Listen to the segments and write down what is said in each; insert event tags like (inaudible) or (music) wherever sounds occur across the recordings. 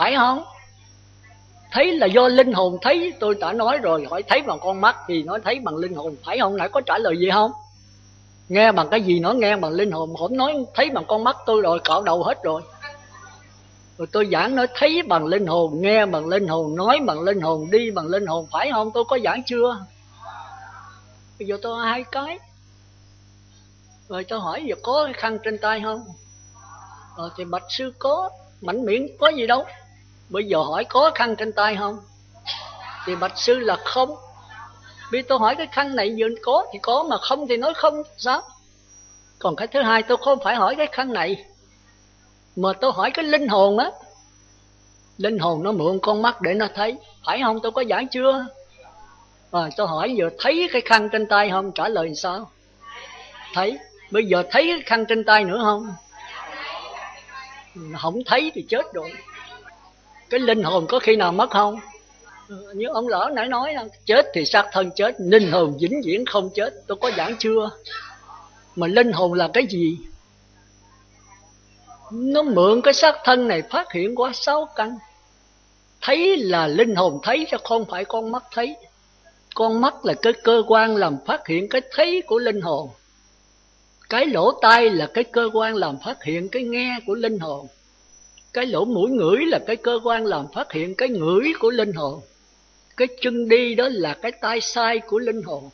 phải không? Thấy là do linh hồn thấy, tôi đã nói rồi, hỏi thấy bằng con mắt thì nói thấy bằng linh hồn. Phải không? Nãy có trả lời gì không? Nghe bằng cái gì nó nghe bằng linh hồn. Không nói thấy bằng con mắt tôi rồi, cạo đầu hết rồi. Rồi tôi giảng nói thấy bằng linh hồn, nghe bằng linh hồn, nói bằng linh hồn, đi bằng linh hồn. Phải không? Tôi có giảng chưa? Bây giờ tôi hai cái. Rồi tôi hỏi giờ có khăn trên tay không? Rồi thì bạch sư có, mảnh miệng có gì đâu? Bây giờ hỏi có khăn trên tay không? Thì bạch sư là không. Vì tôi hỏi cái khăn này giờ có thì có mà không thì nói không sao? Còn cái thứ hai tôi không phải hỏi cái khăn này. Mà tôi hỏi cái linh hồn á. Linh hồn nó mượn con mắt để nó thấy. Phải không? Tôi có giảng chưa? À, tôi hỏi giờ thấy cái khăn trên tay không? Trả lời sao? Thấy. Bây giờ thấy cái khăn trên tay nữa không? Không thấy thì chết rồi cái linh hồn có khi nào mất không? Như ông lão nãy nói chết thì xác thân chết linh hồn vĩnh viễn không chết. Tôi có giảng chưa? Mà linh hồn là cái gì? Nó mượn cái xác thân này phát hiện qua sáu căn. Thấy là linh hồn thấy chứ không phải con mắt thấy. Con mắt là cái cơ quan làm phát hiện cái thấy của linh hồn. Cái lỗ tai là cái cơ quan làm phát hiện cái nghe của linh hồn cái lỗ mũi ngửi là cái cơ quan làm phát hiện cái ngửi của linh hồn. Cái chân đi đó là cái tay sai của linh hồn.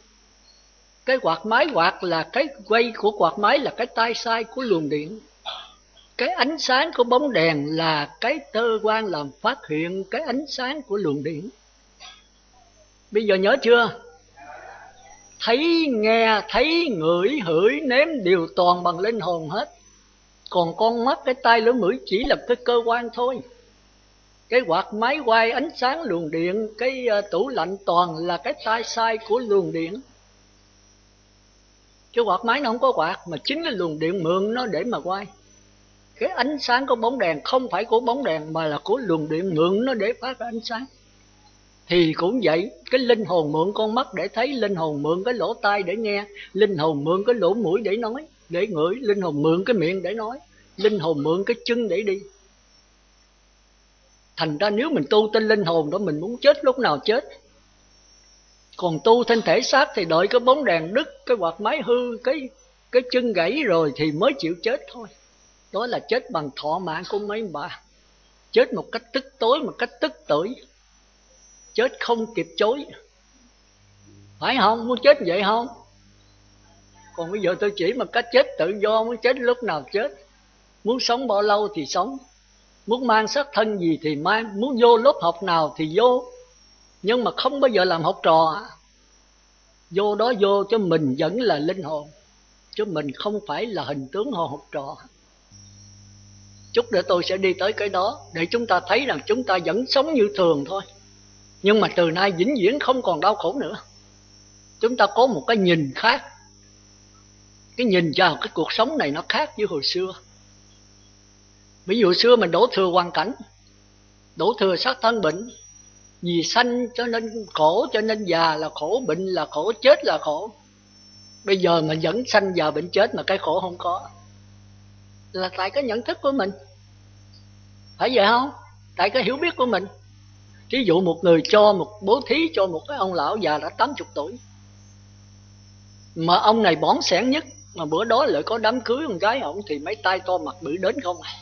Cái quạt máy quạt là cái quay của quạt máy là cái tay sai của luồng điện. Cái ánh sáng của bóng đèn là cái cơ quan làm phát hiện cái ánh sáng của luồng điện. Bây giờ nhớ chưa? Thấy, nghe, thấy, ngửi, hửi, nếm đều toàn bằng linh hồn hết còn con mắt cái tay lưỡi mũi chỉ là cái cơ quan thôi. Cái quạt máy quay ánh sáng luồng điện cái uh, tủ lạnh toàn là cái tay sai của luồng điện. Chứ quạt máy nó không có quạt mà chính là luồng điện mượn nó để mà quay. Cái ánh sáng của bóng đèn không phải của bóng đèn mà là của luồng điện mượn nó để phát ra ánh sáng. Thì cũng vậy cái linh hồn mượn con mắt để thấy linh hồn mượn cái lỗ tai để nghe linh hồn mượn cái lỗ mũi để nói để ngửi, linh hồn mượn cái miệng để nói, linh hồn mượn cái chân để đi. Thành ra nếu mình tu tên linh hồn đó, mình muốn chết lúc nào chết. Còn tu thân thể xác thì đợi cái bóng đèn đứt, cái quạt máy hư, cái cái chân gãy rồi thì mới chịu chết thôi. Đó là chết bằng thọ mạng của mấy bà. Chết một cách tức tối, một cách tức tưởi. Chết không kịp chối. Phải không? Muốn chết vậy không? Còn bây giờ tôi chỉ mà cách chết tự do, muốn chết lúc nào chết. Muốn sống bao lâu thì sống. Muốn mang xác thân gì thì mang. Muốn vô lớp học nào thì vô. Nhưng mà không bao giờ làm học trò. Vô đó vô cho mình vẫn là linh hồn. Chứ mình không phải là hình tướng hồ học trò. Chút nữa tôi sẽ đi tới cái đó để chúng ta thấy rằng chúng ta vẫn sống như thường thôi. Nhưng mà từ nay vĩnh viễn không còn đau khổ nữa. Chúng ta có một cái nhìn khác cái nhìn vào cái cuộc sống này nó khác với hồi xưa. Ví dụ xưa mình đổ thừa hoàn cảnh, đổ thừa sát thân bệnh, vì sanh cho nên khổ, cho nên già là khổ, bệnh là khổ, chết là khổ. Bây giờ mình vẫn sanh già bệnh chết mà cái khổ không có. Là tại cái nhận thức của mình. Phải vậy không? Tại cái hiểu biết của mình. Ví dụ một người cho một, bố thí cho một cái ông lão già đã 80 tuổi, mà ông này bón sẻn nhất mà bữa đó lại có đám cưới con gái ông thì mấy tay to mặt bự đến không à?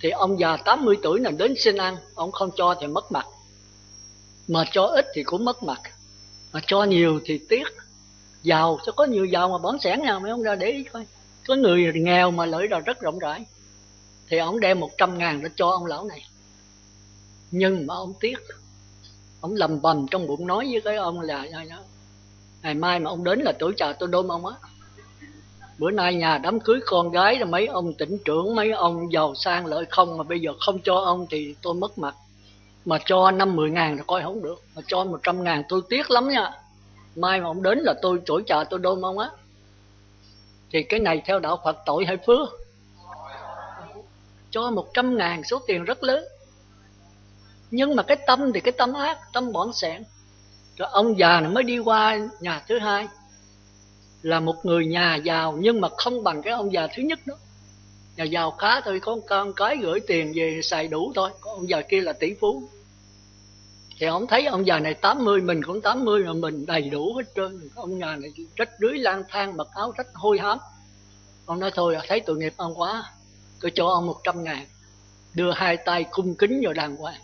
Thì ông già 80 tuổi là đến xin ăn, ông không cho thì mất mặt. Mà cho ít thì cũng mất mặt. Mà cho nhiều thì tiếc. Giàu, sao có nhiều giàu mà bón sẻn nào, mấy ông ra để ý coi. Có người nghèo mà lợi là rất rộng rãi. Thì ông đem một trăm ngàn để cho ông lão này. Nhưng mà ông tiếc. Ông lầm bầm trong bụng nói với cái ông là ngày mai mà ông đến là tuổi trà tôi đôn ông á bữa nay nhà đám cưới con gái là mấy ông tỉnh trưởng, mấy ông giàu sang lợi không mà bây giờ không cho ông thì tôi mất mặt. Mà cho năm mười ngàn là coi không được, mà cho một trăm ngàn tôi tiếc lắm nha. Mai mà ông đến là tôi chổi trà tôi đôn ông á. Thì cái này theo đạo phật tội hay phước? Cho một trăm ngàn số tiền rất lớn. Nhưng mà cái tâm thì cái tâm ác, tâm bỏng sẻn. Rồi ông già này mới đi qua nhà thứ hai là một người nhà giàu nhưng mà không bằng cái ông già thứ nhất đó. Nhà giàu khá thôi, có con cái gửi tiền về xài đủ thôi. Có ông già kia là tỷ phú. Thì ông thấy ông già này 80 mình cũng 80 mà mình đầy đủ hết trơn. Ông già này rách rưới lang thang, mặc áo rách hôi hám. Ông nói thôi, thấy tội nghiệp ông quá, tôi cho ông 100 ngàn, đưa hai tay cung kính vào đàng hoàng.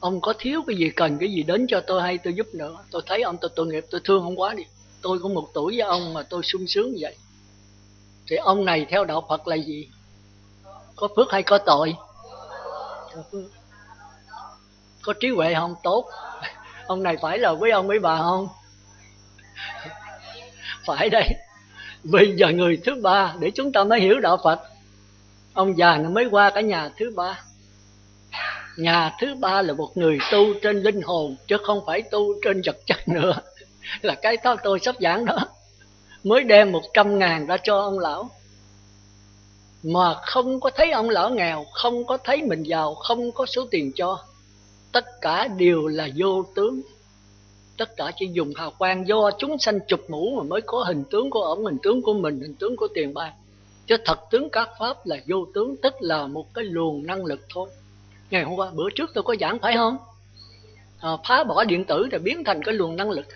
Ông có thiếu cái gì cần cái gì đến cho tôi hay tôi giúp nữa? Tôi thấy ông tôi tội nghiệp, tôi thương ông quá đi tôi cũng một tuổi với ông mà tôi sung sướng vậy. Thì ông này theo đạo Phật là gì? Có phước hay có tội? Có phước. Có trí huệ không? Tốt. (laughs) Ông này phải là quý ông quý bà không? (laughs) Phải đây bây giờ người thứ ba, để chúng ta mới hiểu đạo phật. Ông già nó mới qua cả nhà thứ ba. Nhà thứ ba là một người tu trên linh hồn, chứ không phải tu trên vật chất nữa. (laughs) là cái đó tôi sắp giảng đó. Mới đem một trăm ngàn ra cho ông lão. Mà không có thấy ông lão nghèo không có thấy mình giàu không có số tiền cho. Tất cả đều là vô tướng. Tất cả chỉ dùng hào quang do chúng sanh chụp mũ mà mới có hình tướng của ổng hình tướng của mình hình tướng của tiền bạc. Chứ thật tướng các pháp là vô tướng tức là một cái luồng năng lực thôi. Ngày hôm qua bữa trước tôi có giảng phải không? À, phá bỏ điện tử rồi biến thành cái luồng năng lực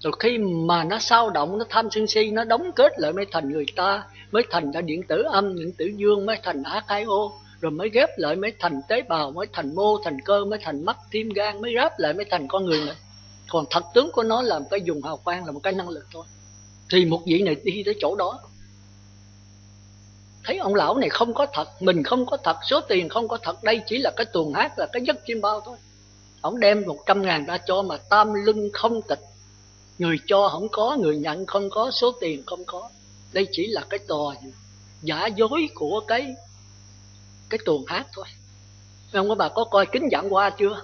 rồi khi mà nó sao động, nó tham sân si, nó đóng kết lại mới thành người ta mới thành ra điện tử âm, điện tử dương mới thành a khai ô rồi mới ghép lại mới thành tế bào mới thành mô, thành cơ mới thành mắt, tim, gan, mới ráp lại mới thành con người này. Còn thật tướng của nó là một cái dùng hào quang, là một cái năng lực thôi. Thì một vị này đi tới chỗ đó. Thấy ông lão này không có thật, mình không có thật, số tiền không có thật, đây chỉ là cái tuồng hát, là cái giấc chim bao thôi. Ông đem một trăm ngàn ra cho mà tam lưng không tịch người cho không có, người nhận không có, số tiền không có. Đây chỉ là cái trò giả dối của cái cái tuồng hát thôi. Không? Có bà có coi kính dạng qua chưa?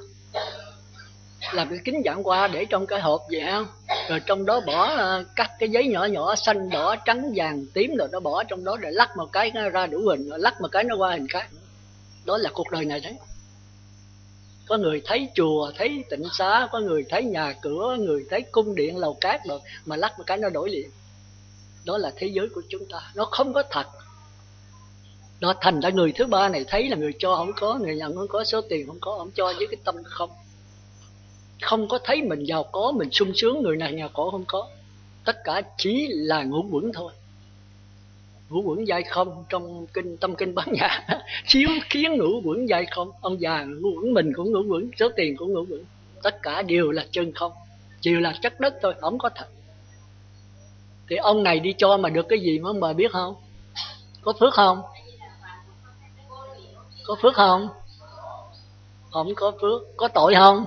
Làm cái kính dạng qua để trong cái hộp vậy không? Rồi trong đó bỏ ờ, cắt cái giấy nhỏ nhỏ, xanh, đỏ, trắng, vàng, tím rồi nó bỏ trong đó để lắc một cái nó ra đủ hình rồi lắc một cái nó qua hình khác. Đó là cuộc đời này đấy có người thấy chùa, thấy tịnh xá, có người thấy nhà cửa, người thấy cung điện, lầu cát rồi mà lắc một cái nó đổi liền. Đó là thế giới của chúng ta. Nó không có thật. Đó thành ra người thứ ba này thấy là người cho không có, người nhận không có, số tiền không có ông cho với cái tâm không. Không có thấy mình giàu có, mình sung sướng, người này nghèo khổ không có. Tất cả chỉ là ngũ quẩn thôi ngũ quẩn dai không? Trong kinh tâm kinh bán nhà (laughs) chiếu kiến ngũ quẩn dai không? Ông già ngũ quẩn mình cũng ngũ quẩn số tiền cũng ngũ quẩn. Tất cả đều là chân không đều là chất đất thôi không có thật. Thì ông này đi cho mà được cái gì mà ông bà biết không? Có phước không? Có phước không? Không có phước. Có tội không?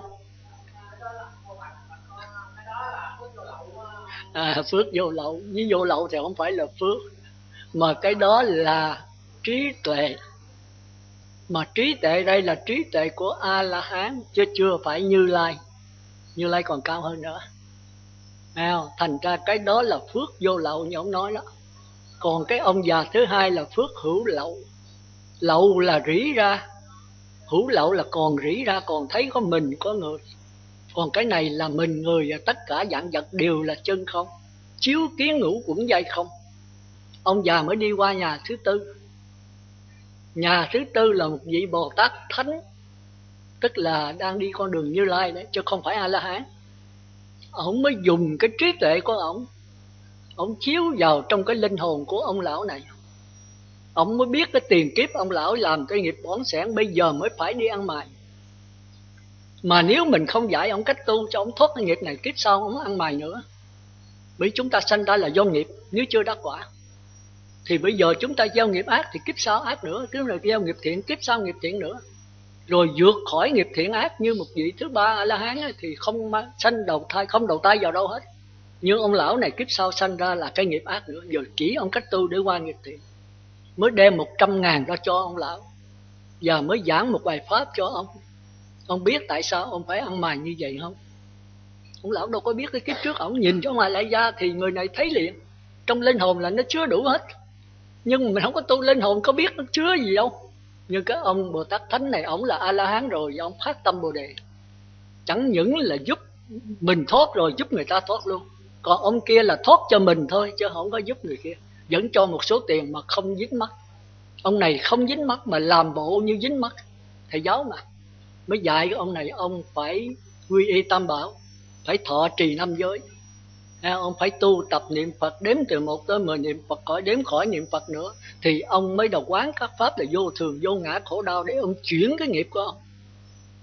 À, phước vô lậu. Với vô lậu thì không phải là phước mà cái đó là trí tuệ. Mà trí tuệ đây là trí tuệ của a la hán chứ chưa phải như lai. Như lai còn cao hơn nữa. Nào thành ra cái đó là phước vô lậu, như ông nói đó. Còn cái ông già thứ hai là phước hữu lậu. Lậu là rỉ ra. Hữu lậu là còn rỉ ra, còn thấy có mình, có người. Còn cái này là mình, người và tất cả dạng vật đều là chân không. Chiếu kiến ngũ cũng dây không ông già mới đi qua nhà thứ tư. Nhà thứ tư là một vị bồ tát thánh, tức là đang đi con đường như lai đấy, chứ không phải a la hán ông mới dùng cái trí tuệ của ông. Ông chiếu vào trong cái linh hồn của ông lão này. Ông mới biết cái tiền kiếp ông lão làm cái nghiệp bón sẻn, bây giờ mới phải đi ăn mày mà nếu mình không dạy ông cách tu cho ông thoát cái nghiệp này, kiếp sau ông ăn mày nữa. Bởi chúng ta sanh ra là do nghiệp, nếu chưa đắc quả thì bây giờ chúng ta gieo nghiệp ác thì kiếp sau ác nữa cứ là gieo nghiệp thiện, kiếp sau nghiệp thiện nữa. Rồi vượt khỏi nghiệp thiện ác như một vị thứ ba a la hán thì không sanh đầu thai, không đầu thai vào đâu hết. Nhưng ông lão này kiếp sau sanh ra là cái nghiệp ác nữa. Giờ chỉ ông cách tu để qua nghiệp thiện. Mới đem một trăm ngàn ra cho ông lão. Và mới giảng một bài pháp cho ông. Ông biết tại sao ông phải ăn mày như vậy không? Ông lão đâu có biết cái kiếp trước ông nhìn cho ngoài lại ra thì người này thấy liền. Trong linh hồn là nó chứa đủ hết nhưng mình không có tu linh, hồn có biết nó chứa gì đâu nhưng cái ông bồ tát thánh này, ông là a la hán rồi và ông phát tâm bồ đề. Chẳng những là giúp mình thoát rồi, giúp người ta thoát luôn. Còn ông kia là thoát cho mình thôi, chứ không có giúp người kia. Vẫn cho một số tiền mà không dính mắt. Ông này không dính mắt mà làm bộ như dính mắt. Thầy giáo mà. Mới dạy ông này, ông phải quy y tam bảo, phải thọ trì năm giới à, ông phải tu tập niệm phật đếm từ một tới mười niệm phật khỏi đếm khỏi niệm phật nữa. Thì ông mới đầu quán các pháp là vô thường vô ngã khổ đau để ông chuyển cái nghiệp của ông.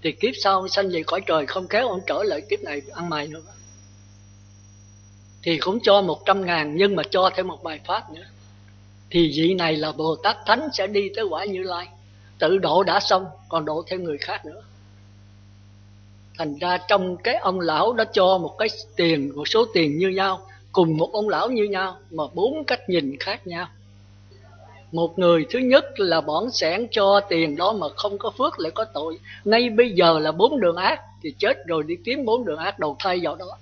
Thì kiếp sau ông sanh về cõi trời không kéo ông trở lại kiếp này ăn mày nữa. Thì cũng cho một trăm ngàn nhưng mà cho thêm một bài pháp nữa. Thì vị này là bồ tát thánh sẽ đi tới quả như lai. Tự độ đã xong còn độ thêm người khác nữa thành ra trong cái ông lão đã cho một cái tiền, một số tiền như nhau, cùng một ông lão như nhau, mà bốn cách nhìn khác nhau. Một người thứ nhất là bỏng sẻn cho tiền đó mà không có phước lại có tội. Ngay bây giờ là bốn đường ác, thì chết rồi đi kiếm bốn đường ác đầu thai vào đó.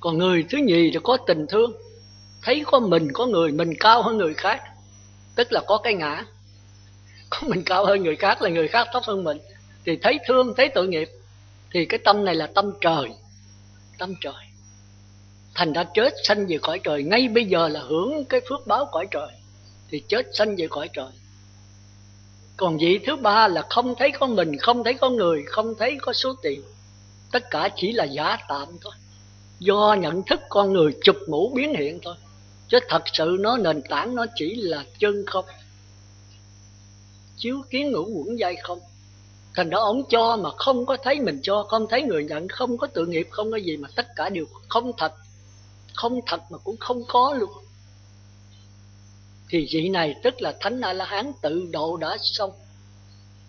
Còn người thứ nhì là có tình thương. Thấy có mình có người, mình cao hơn người khác, tức là có cái ngã. Có mình cao hơn người khác là người khác thấp hơn mình. Thì thấy thương, thấy tội nghiệp thì cái tâm này là tâm trời. Tâm trời. Thành ra chết sanh về cõi trời, ngay bây giờ là hưởng cái phước báo cõi trời, thì chết sanh về cõi trời. Còn vị thứ ba là không thấy có mình, không thấy có người, không thấy có số tiền. Tất cả chỉ là giả tạm thôi. Do nhận thức con người chụp mũ biến hiện thôi. Chứ thật sự nó nền tảng nó chỉ là chân không. Chiếu kiến ngũ quẩn dây không thành đó ông cho mà không có thấy mình cho không thấy người nhận không có tự nghiệp không có gì mà tất cả đều không thật. Không thật mà cũng không có luôn. Thì vị này tức là thánh a la hán tự độ đã xong.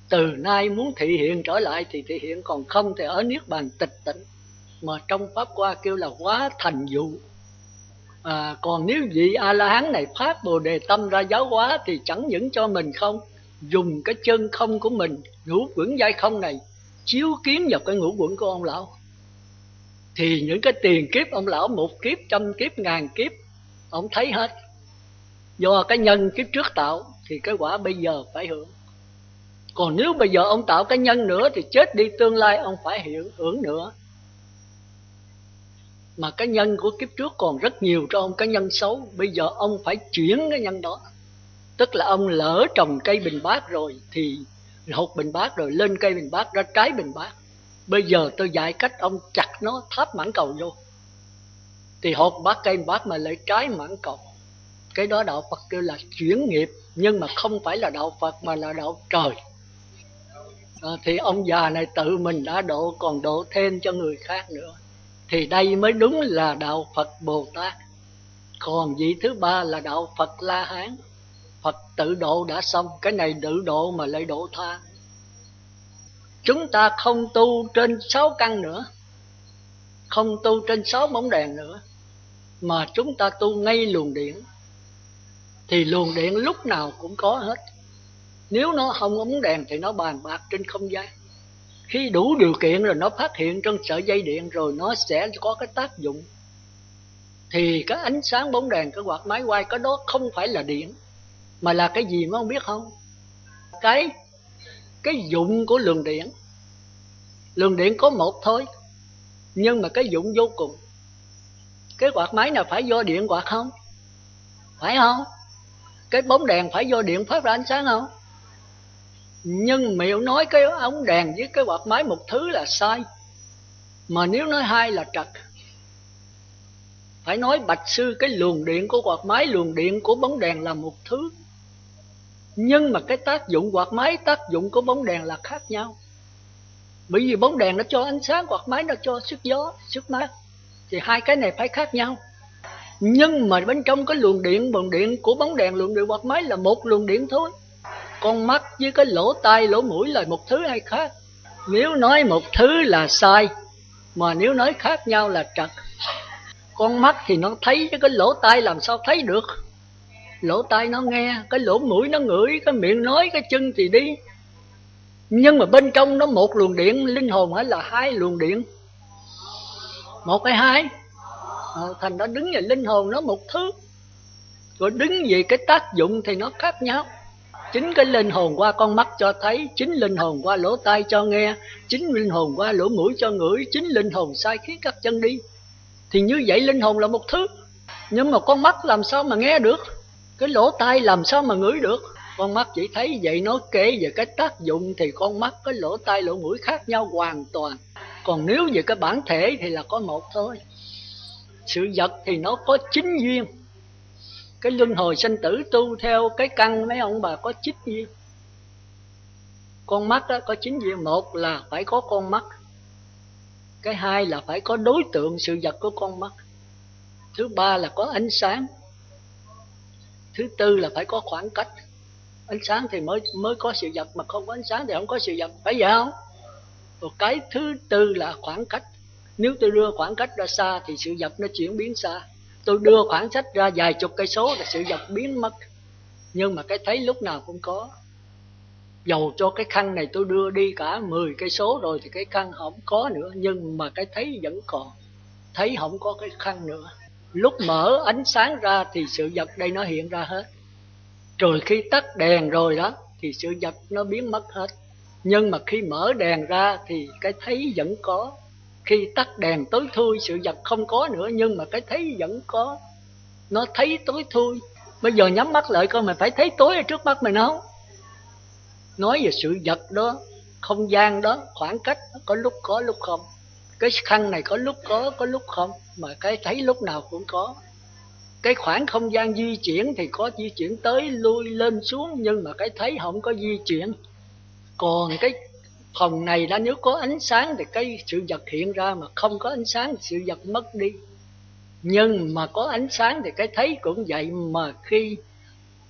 Từ nay muốn thị hiện trở lại thì thị hiện còn không thì ở niết bàn tịch tịnh mà trong pháp qua kêu là quá thành dụ. À, còn nếu vị a la hán này phát bồ đề tâm ra giáo hóa thì chẳng những cho mình không dùng cái chân không của mình, ngũ quẩn giai không này, chiếu kiến vào cái ngũ quẩn của ông lão. Thì những cái tiền kiếp ông lão, một kiếp, trăm kiếp, ngàn kiếp, ông thấy hết. Do cái nhân kiếp trước tạo, thì cái quả bây giờ phải hưởng. Còn nếu bây giờ ông tạo cái nhân nữa, thì chết đi tương lai ông phải hiểu, hưởng nữa. Mà cái nhân của kiếp trước còn rất nhiều cho ông cái nhân xấu, bây giờ ông phải chuyển cái nhân đó tức là ông lỡ trồng cây bình bát rồi thì hột bình bát rồi lên cây bình bát ra trái bình bát. Bây giờ tôi dạy cách ông chặt nó tháp mãn cầu vô. Thì hột bát cây bình bát mà lại trái mãn cầu. Cái đó đạo phật kêu là chuyển nghiệp nhưng mà không phải là đạo phật mà là đạo trời. À, thì ông già này tự mình đã độ còn độ thêm cho người khác nữa. Thì đây mới đúng là đạo phật bồ tát. Còn vị thứ ba là đạo phật la hán phật tự độ đã xong, cái này tự độ mà lại độ tha. Chúng ta không tu trên sáu căn nữa, không tu trên sáu bóng đèn nữa, mà chúng ta tu ngay luồng điện. Thì luồng điện lúc nào cũng có hết. Nếu nó không ống đèn thì nó bàn bạc trên không gian. Khi đủ điều kiện rồi nó phát hiện trong sợi dây điện rồi nó sẽ có cái tác dụng. Thì cái ánh sáng bóng đèn, cái quạt máy quay, cái đó không phải là điện mà là cái gì mà không biết không? Cái cái dụng của luồng điện. Luồng điện có một thôi, nhưng mà cái dụng vô cùng. Cái quạt máy nào phải do điện quạt không? Phải không? Cái bóng đèn phải do điện phát ra ánh sáng không? Nhưng miệng nói cái ống đèn với cái quạt máy một thứ là sai. Mà nếu nói hai là trật. Phải nói bạch sư, cái luồng điện của quạt máy, luồng điện của bóng đèn là một thứ nhưng mà cái tác dụng quạt máy, tác dụng của bóng đèn là khác nhau. Bởi vì bóng đèn nó cho ánh sáng, quạt máy nó cho sức gió, sức mát. Thì hai cái này phải khác nhau. Nhưng mà bên trong cái luồng điện bằng điện của bóng đèn, luồng điện quạt máy là một luồng điện thôi. Con mắt với cái lỗ tai, lỗ mũi là một thứ hay khác? Nếu nói một thứ là sai, mà nếu nói khác nhau là trật. Con mắt thì nó thấy chứ cái lỗ tai làm sao thấy được? Lỗ tai nó nghe cái lỗ mũi nó ngửi cái miệng nói cái chân thì đi. Nhưng mà bên trong nó một luồng điện linh hồn ấy là hai luồng điện. Một hay hai. À, thành nó đứng về linh hồn nó một thứ. Rồi đứng về cái tác dụng thì nó khác nhau. Chính cái linh hồn qua con mắt cho thấy chính linh hồn qua lỗ tai cho nghe chính linh hồn qua lỗ mũi cho ngửi chính linh hồn sai khiến các chân đi. Thì như vậy linh hồn là một thứ. Nhưng mà con mắt làm sao mà nghe được? Cái lỗ tai làm sao mà ngửi được? Con mắt chỉ thấy vậy nó kể về cái tác dụng thì con mắt cái lỗ tai lỗ mũi khác nhau hoàn toàn. Còn nếu về cái bản thể thì là có một thôi. Sự vật thì nó có chính duyên. Cái luân hồi sinh tử tu theo cái căn, mấy ông bà có chính duyên. Con mắt đó có chính duyên. Một là phải có con mắt. Cái hai là phải có đối tượng sự vật của con mắt. Thứ ba là có ánh sáng thứ tư là phải có khoảng cách. Ánh sáng thì mới mới có sự vật, mà không có ánh sáng thì không có sự vật. Phải vậy không? Rồi cái thứ tư là khoảng cách. Nếu tôi đưa khoảng cách ra xa thì sự vật nó chuyển biến xa. Tôi đưa khoảng cách ra vài chục cây số là sự vật biến mất. Nhưng mà cái thấy lúc nào cũng có. Dầu cho cái khăn này tôi đưa đi cả 10 cây số rồi thì cái khăn không có nữa. Nhưng mà cái thấy vẫn còn. Thấy không có cái khăn nữa lúc mở ánh sáng ra thì sự vật đây nó hiện ra hết. Rồi khi tắt đèn rồi đó, thì sự vật nó biến mất hết. Nhưng mà khi mở đèn ra thì cái thấy vẫn có. Khi tắt đèn tối thui, sự vật không có nữa, nhưng mà cái thấy vẫn có. Nó thấy tối thui. Bây giờ nhắm mắt lại coi mình phải thấy tối ở trước mắt mình không? Nói về sự vật đó, không gian đó, khoảng cách có lúc có, lúc không cái khăn này có lúc có có lúc không? Mà cái thấy lúc nào cũng có. Cái khoảng không gian di chuyển thì có di chuyển tới lui lên xuống nhưng mà cái thấy không có di chuyển. Còn cái phòng này đã nếu có ánh sáng thì cái sự vật hiện ra mà không có ánh sáng thì sự vật mất đi. Nhưng mà có ánh sáng thì cái thấy cũng vậy mà khi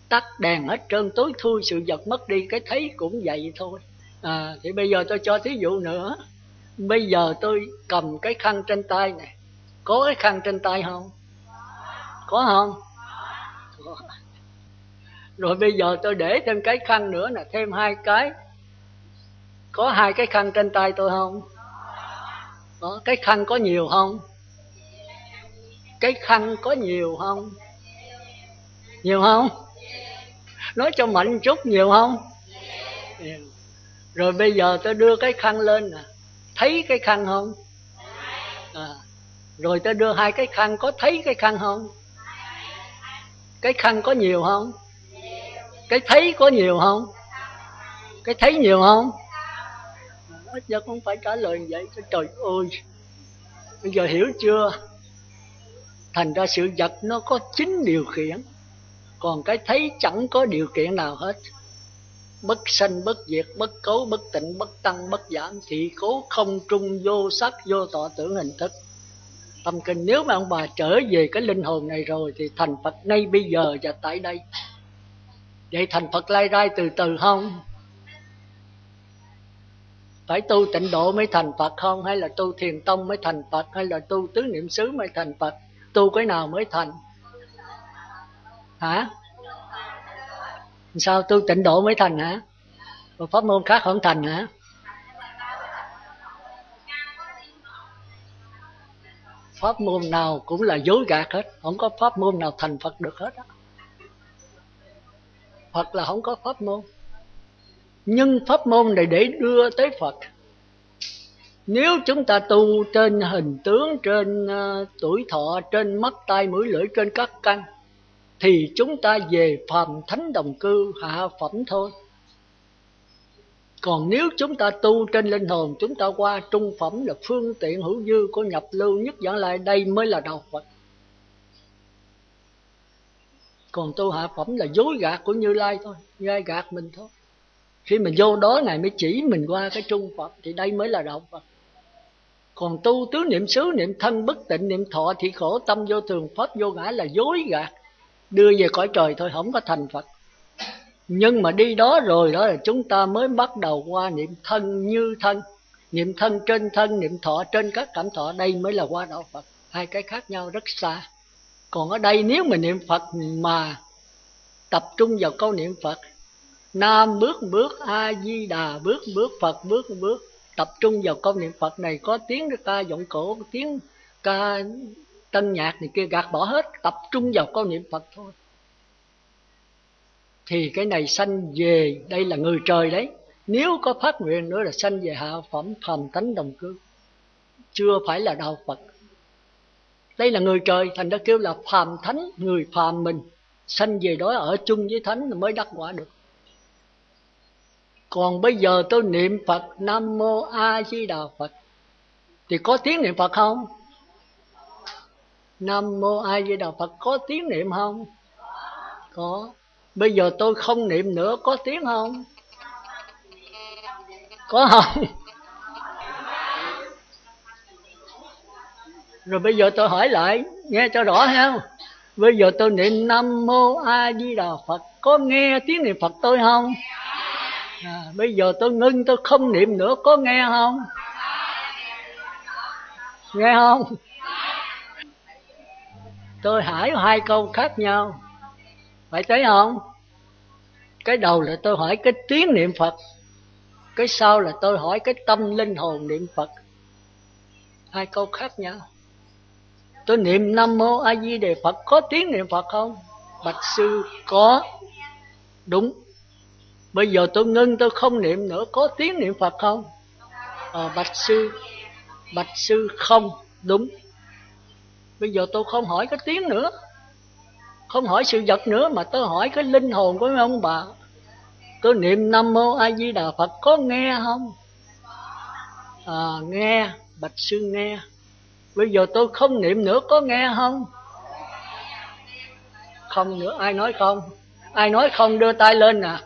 tắt đèn hết trơn tối thui sự vật mất đi cái thấy cũng vậy thôi. À, thì bây giờ tôi cho thí dụ nữa bây giờ tôi cầm cái khăn trên tay này. Có cái khăn trên tay không? Có không? Rồi bây giờ tôi để thêm cái khăn nữa nè, thêm hai cái. Có hai cái khăn trên tay tôi không? Có. Cái khăn có nhiều không? Cái khăn có nhiều không? Nhiều không? Nói cho mạnh chút, nhiều không? Rồi bây giờ tôi đưa cái khăn lên nè thấy cái khăn không? À, rồi tôi đưa hai cái khăn có thấy cái khăn không? Cái khăn có nhiều không? Cái thấy có nhiều không? Cái thấy nhiều không? Ít giờ không phải trả lời vậy trời ơi bây giờ hiểu chưa? Thành ra sự vật nó có chính điều khiển còn cái thấy chẳng có điều kiện nào hết bất sanh, bất diệt, bất cấu, bất tịnh, bất tăng, bất giảm thị cố không trung vô sắc, vô tọa tưởng hình thức. Tâm kinh, nếu mà ông bà trở về cái linh hồn này rồi, thì thành phật ngay bây giờ và tại đây. Vậy thành phật lai rai từ từ không? Phải tu tịnh độ mới thành phật không? Hay là tu thiền tông mới thành phật? Hay là tu tứ niệm xứ mới thành phật? Tu cái nào mới thành? Hả? Sao tu tịnh độ mới thành hả? Một pháp môn khác không thành hả? Pháp môn nào cũng là dối gạt hết. Không có pháp môn nào thành phật được hết phật là không có pháp môn. Nhưng pháp môn này để đưa tới phật. Nếu chúng ta tu trên hình tướng trên uh, tuổi thọ trên mắt tai mũi lưỡi trên các căn thì chúng ta về phàm thánh đồng cư hạ phẩm thôi. Còn nếu chúng ta tu trên linh hồn, chúng ta qua trung phẩm là phương tiện hữu dư của nhập lưu nhất dẫn lại, đây mới là đạo phật. Còn tu hạ phẩm là dối gạt của như lai thôi, gai gạt mình thôi. Khi mình vô đó này mới chỉ mình qua cái trung phẩm, thì đây mới là đạo phật. Còn tu tứ niệm xứ, niệm thân, bất tịnh, niệm thọ thì khổ tâm vô thường, pháp vô ngã là dối gạt đưa về cõi trời thôi, không có thành phật. Nhưng mà đi đó rồi đó là chúng ta mới bắt đầu qua niệm thân như thân, niệm thân trên thân, niệm thọ trên các cảm thọ. Đây mới là qua đạo phật. Hai cái khác nhau rất xa. Còn ở đây nếu mà niệm phật mà tập trung vào câu niệm phật, nam bước bước, a di đà bước bước, phật bước bước, tập trung vào câu niệm phật này có tiếng ca giọng cổ tiếng ca tân nhạc này kia gạt bỏ hết, tập trung vào câu niệm phật thôi. Thì cái này sanh về, đây là người trời đấy. Nếu có phát nguyện nữa là sanh về hạ phẩm phàm tánh đồng cư. Chưa phải là đạo phật. Đây là người trời, thành ra kêu là phàm thánh, người phàm mình. Sanh về đó ở chung với thánh mới đắc quả được. Còn bây giờ tôi niệm phật, nam mô a di đà phật. Thì có tiếng niệm phật không? Nam mô a di đà phật. Có tiếng niệm không? Có. Bây giờ tôi không niệm nữa có tiếng không? Có không? Rồi bây giờ tôi hỏi lại nghe cho rõ không bây giờ tôi niệm nam mô a di đà phật. Có nghe tiếng niệm phật tôi không? À, bây giờ tôi ngưng tôi không niệm nữa. Có nghe không? Nghe không? Tôi hỏi hai câu khác nhau. Phải thấy không? Cái đầu là tôi hỏi cái tiếng niệm phật. Cái sau là tôi hỏi cái tâm linh hồn niệm phật. Hai câu khác nhau. Tôi niệm nam mô a di đà phật. Có tiếng niệm phật không? Bạch sư có. Đúng. Bây giờ tôi ngưng tôi không niệm nữa. Có tiếng niệm phật không? À, bạch sư. Bạch sư không. Đúng bây giờ tôi không hỏi cái tiếng nữa. Không hỏi sự vật nữa mà tôi hỏi cái linh hồn của ông bà. Tôi niệm nam mô a di đà phật có nghe không? À, nghe bạch sư nghe. Bây giờ tôi không niệm nữa có nghe không? Không nữa ai nói không? Ai nói không đưa tay lên nè à?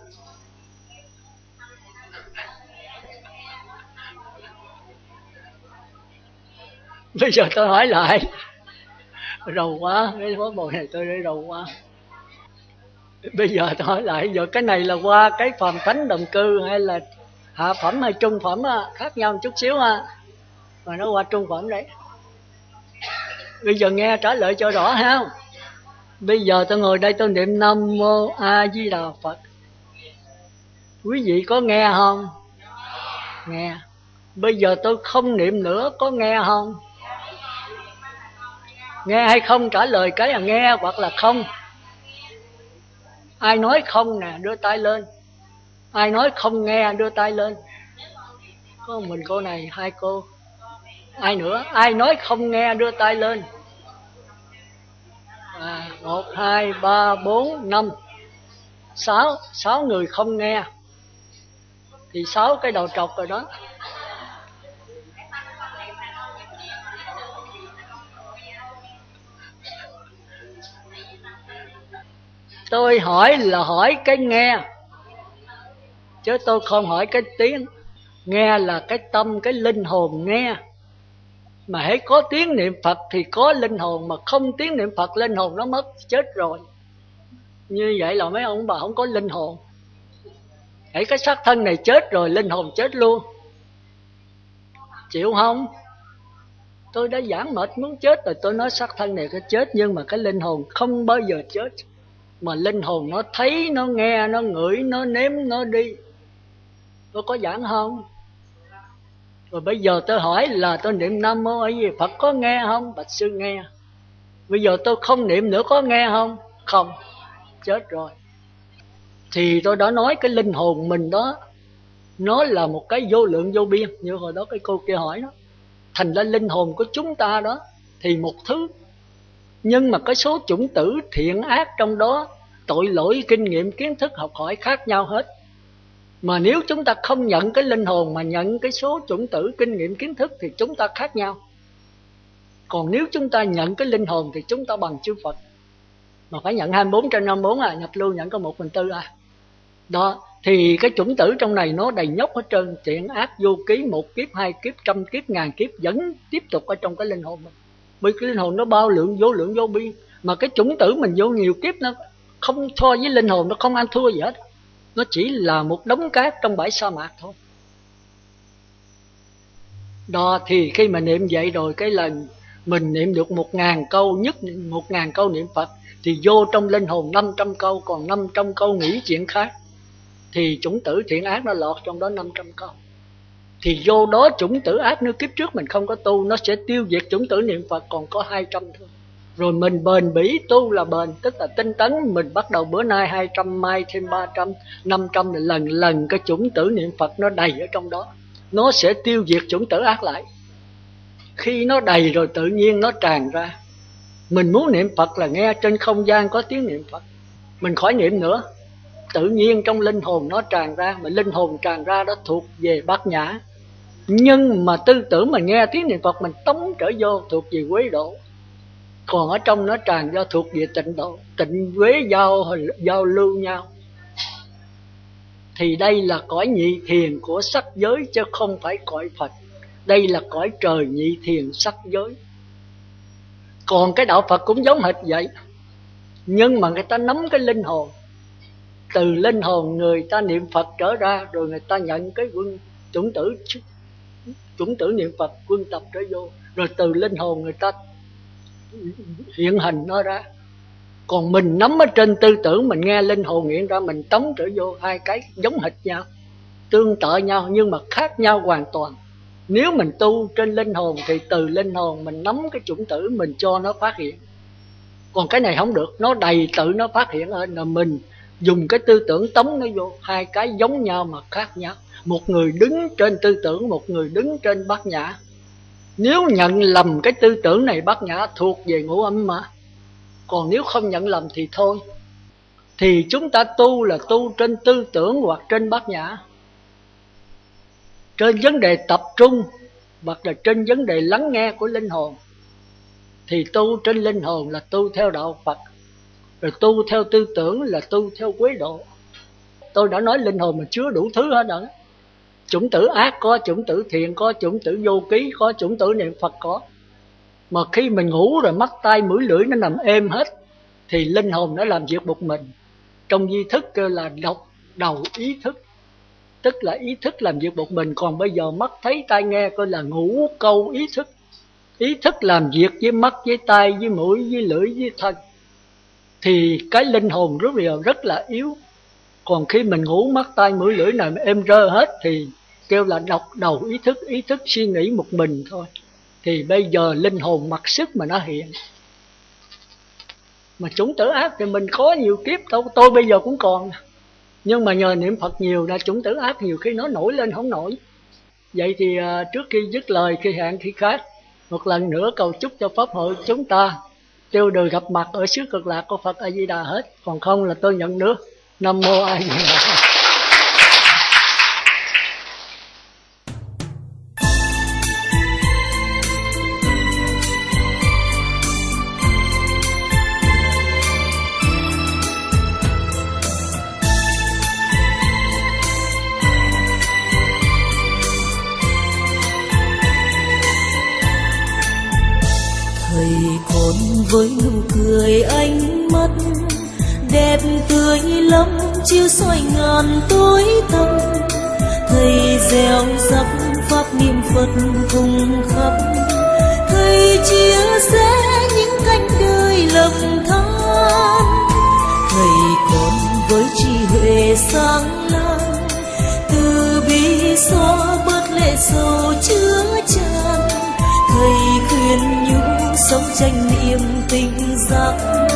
(laughs) bây giờ tôi hỏi lại rầu quá, cái món bồi này tôi để rầu quá. Bây giờ tôi hỏi lại, giờ cái này là qua cái phàm thánh đồng cư hay là hạ phẩm hay trung phẩm khác nhau một chút xíu ha. Mà nó qua trung phẩm đấy. Bây giờ nghe trả lời cho rõ ha. Bây giờ tôi ngồi đây tôi niệm nam mô a di đà phật. Quý vị có nghe không? Nghe. Bây giờ tôi không niệm nữa, có nghe không? Nghe hay không trả lời cái là nghe hoặc là không. Ai nói không nè đưa tay lên. Ai nói không nghe đưa tay lên. Có mình cô này hai cô. Ai nữa? Ai nói không nghe đưa tay lên. À, một hai ba bốn năm. Sáu sáu người không nghe. Thì sáu cái đầu trọc rồi đó. Tôi hỏi là hỏi cái nghe. Chứ tôi không hỏi cái tiếng. Nghe là cái tâm, cái linh hồn nghe. Mà hãy có tiếng niệm phật thì có linh hồn, mà không tiếng niệm phật, linh hồn nó mất, chết rồi. Như vậy là mấy ông bà không có linh hồn. Hãy cái xác thân này chết rồi, linh hồn chết luôn. Chịu không? Tôi đã giảng mệt muốn chết rồi, tôi nói xác thân này có chết, nhưng mà cái linh hồn không bao giờ chết mà linh hồn nó thấy, nó nghe, nó ngửi, nó nếm, nó đi. Tôi có giảng không? Rồi bây giờ tôi hỏi là tôi niệm nam mô ấy gì phật có nghe không? Bạch sư nghe. Bây giờ tôi không niệm nữa có nghe không? Không. Chết rồi. Thì tôi đã nói cái linh hồn mình đó, nó là một cái vô lượng vô biên. Như hồi đó cái cô kia hỏi đó, thành ra linh hồn của chúng ta đó thì một thứ nhưng mà cái số chủng tử thiện ác trong đó, tội lỗi kinh nghiệm kiến thức học hỏi khác nhau hết. Mà nếu chúng ta không nhận cái linh hồn mà nhận cái số chủng tử kinh nghiệm kiến thức thì chúng ta khác nhau. Còn nếu chúng ta nhận cái linh hồn thì chúng ta bằng chư Phật. Mà phải nhận 24 trên 54 à nhập lưu nhận có một phần tư à. Đó, thì cái chủng tử trong này nó đầy nhóc hết trơn. Thiện ác vô ký, một kiếp, hai kiếp, trăm kiếp, ngàn kiếp vẫn tiếp tục ở trong cái linh hồn mình bởi cái linh hồn nó bao lượng vô lượng vô biên. Mà cái chủng tử mình vô nhiều kiếp nó không so với linh hồn, nó không ăn thua gì hết. Nó chỉ là một đống cát trong bãi sa mạc thôi. Đó, thì khi mà niệm vậy rồi, cái lần mình niệm được một ngàn câu nhất, một ngàn câu niệm phật, thì vô trong linh hồn năm trăm câu, còn năm trăm câu nghĩ chuyện khác, thì chủng tử thiện ác nó lọt trong đó năm trăm câu thì vô đó chủng tử ác nếu kiếp trước mình không có tu, nó sẽ tiêu diệt chủng tử niệm phật, còn có hai trăm thôi. Rồi mình bền bỉ tu là bền, tức là tinh tấn. Mình bắt đầu bữa nay 200 mai thêm 300 500 là lần lần cái chủng tử niệm Phật nó đầy ở trong đó. Nó sẽ tiêu diệt chủng tử ác lại. Khi nó đầy rồi tự nhiên nó tràn ra. Mình muốn niệm Phật là nghe trên không gian có tiếng niệm Phật. Mình khỏi niệm nữa. Tự nhiên trong linh hồn nó tràn ra, mà linh hồn tràn ra đó thuộc về bát nhã nhưng mà tư tưởng mà nghe tiếng niệm phật mình tống trở vô thuộc về quế độ. Còn ở trong nó tràn do thuộc về tịnh độ, tịnh quế giao giao lưu nhau. Thì đây là cõi nhị thiền của sắc giới chứ không phải cõi phật. Đây là cõi trời nhị thiền sắc giới. Còn cái đạo phật cũng giống hệt vậy. Nhưng mà người ta nắm cái linh hồn. Từ linh hồn người ta niệm phật trở ra, rồi người ta nhận cái quân chủng tử chúng tử niệm phật, quân tập trở vô, rồi từ linh hồn người ta hiện hình nó ra. Còn mình nắm ở trên tư tưởng, mình nghe linh hồn hiện ra, mình tống trở vô hai cái giống hệt nhau, tương tự nhau nhưng mà khác nhau hoàn toàn. Nếu mình tu trên linh hồn thì từ linh hồn mình nắm cái chủng tử mình cho nó phát hiện. Còn cái này không được, nó đầy tự nó phát hiện hơn là mình dùng cái tư tưởng tống nó vô, hai cái giống nhau mà khác nhau một người đứng trên tư tưởng, một người đứng trên bát nhã. Nếu nhận lầm cái tư tưởng này, bát nhã thuộc về ngũ âm mà. Còn nếu không nhận lầm thì thôi. Thì chúng ta tu là tu trên tư tưởng hoặc trên bát nhã. Trên vấn đề tập trung hoặc là trên vấn đề lắng nghe của linh hồn, thì tu trên linh hồn là tu theo đạo Phật. Rồi tu theo tư tưởng là tu theo quế độ. Tôi đã nói linh hồn mà chứa đủ thứ hết rồi chủng tử ác có, chủng tử thiện có, chủng tử vô ký có, chủng tử niệm phật có. Mà khi mình ngủ rồi mắt tay mũi, lưỡi nó nằm êm hết, thì linh hồn nó làm việc một mình. Trong di thức kêu là độc đầu ý thức, tức là ý thức làm việc một mình. Còn bây giờ mắt thấy, tai nghe coi là ngủ câu ý thức. Ý thức làm việc với mắt, với tay với mũi, với lưỡi, với thân. Thì cái linh hồn rất là rất là yếu. Còn khi mình ngủ mắt tay mũi, lưỡi này êm rơ hết, thì kêu là độc đầu ý thức ý thức suy nghĩ một mình thôi. Thì bây giờ linh hồn mặc sức mà nó hiện. Mà chúng tử ác thì mình có nhiều kiếp thôi tôi bây giờ cũng còn. Nhưng mà nhờ niệm phật nhiều là chúng tử ác nhiều khi nó nổi lên không nổi. Vậy thì uh, trước khi dứt lời khi hẹn khi khác một lần nữa cầu chúc cho pháp hội chúng ta tiêu đời gặp mặt ở xứ cực lạc của phật a di đà hết. Còn không là tôi nhận nước. Nam mô a di đà. Chiếu soi ngàn tối tâm thầy gieo rắc pháp niệm phật cùng khắp. Thầy chia sẻ những cánh đời lầm than. Thầy còn với trí huệ sáng lang từ bi xóa bớt lệ sầu chứa chan. Thầy khuyên nhủ sống tranh niềm tình giác.